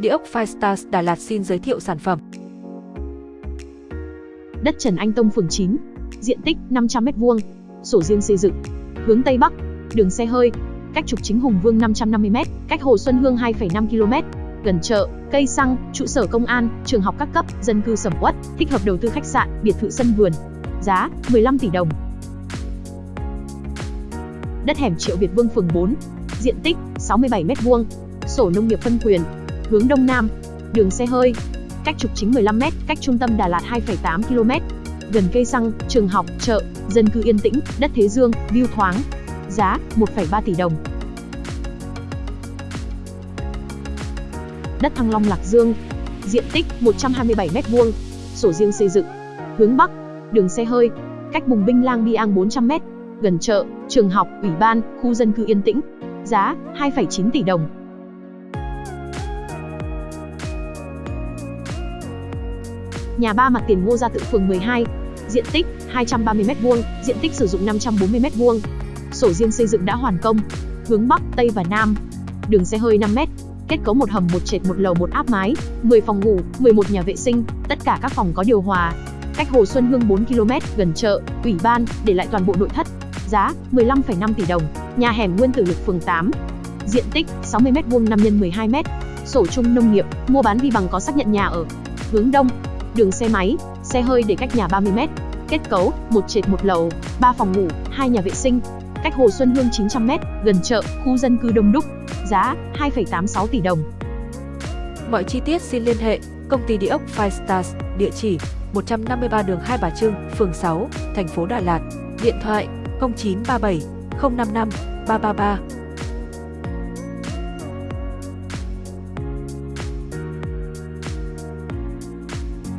Địa ốc Firestars Đà Lạt xin giới thiệu sản phẩm. Đất Trần Anh Tông phường 9, diện tích 500m2, sổ riêng xây dựng, hướng Tây Bắc, đường xe hơi, cách trục chính Hùng Vương 550m, cách Hồ Xuân Hương 2,5 km, gần chợ, cây xăng, trụ sở công an, trường học các cấp, dân cư sầm uất, thích hợp đầu tư khách sạn, biệt thự sân vườn. Giá 15 tỷ đồng. Đất hẻm Triệu Việt Vương phường 4, diện tích 67m2, sổ nông nghiệp phân quyền, hướng đông nam, đường xe hơi, cách trục chính 15m, cách trung tâm Đà Lạt 2,8 km, gần cây xăng, trường học, chợ, dân cư yên tĩnh, đất Thế Dương, view thoáng. Giá 1,3 tỷ đồng. Đất Thăng Long Lạc Dương, diện tích 127m2, sổ riêng xây dựng, hướng Bắc, đường xe hơi, cách Bùng Binh Lang Biang 400m, gần chợ, trường học, ủy ban, khu dân cư yên tĩnh. Giá 2,9 tỷ đồng. Nhà ba mặt tiền Ngô Gia Tự phường 12, diện tích 230m2, diện tích sử dụng 540m2. Sổ riêng xây dựng đã hoàn công, hướng Bắc, Tây và Nam. Đường xe hơi 5m, kết cấu một hầm một trệt một lầu một áp mái, 10 phòng ngủ, 11 nhà vệ sinh, tất cả các phòng có điều hòa. Cách Hồ Xuân Hương 4 km, gần chợ, ủy ban, để lại toàn bộ nội thất. Giá 15,5 tỷ đồng. Nhà hẻm Nguyên Tử Lực phường 8. Diện tích 60m2 5 x 12m. Sổ chung nông nghiệp, mua bán vi bằng có xác nhận nhà ở. Hướng đông, đường xe máy, xe hơi để cách nhà 30m. Kết cấu, một trệt một lầu, 3 phòng ngủ, 2 nhà vệ sinh. Cách Hồ Xuân Hương 900m, gần chợ, khu dân cư đông đúc. Giá 2,86 tỷ đồng. Mọi chi tiết xin liên hệ công ty địa ốc Five Stars, địa chỉ 153 đường Hai Bà Trưng, phường 6, thành phố Đà Lạt. Điện thoại 0937 055 333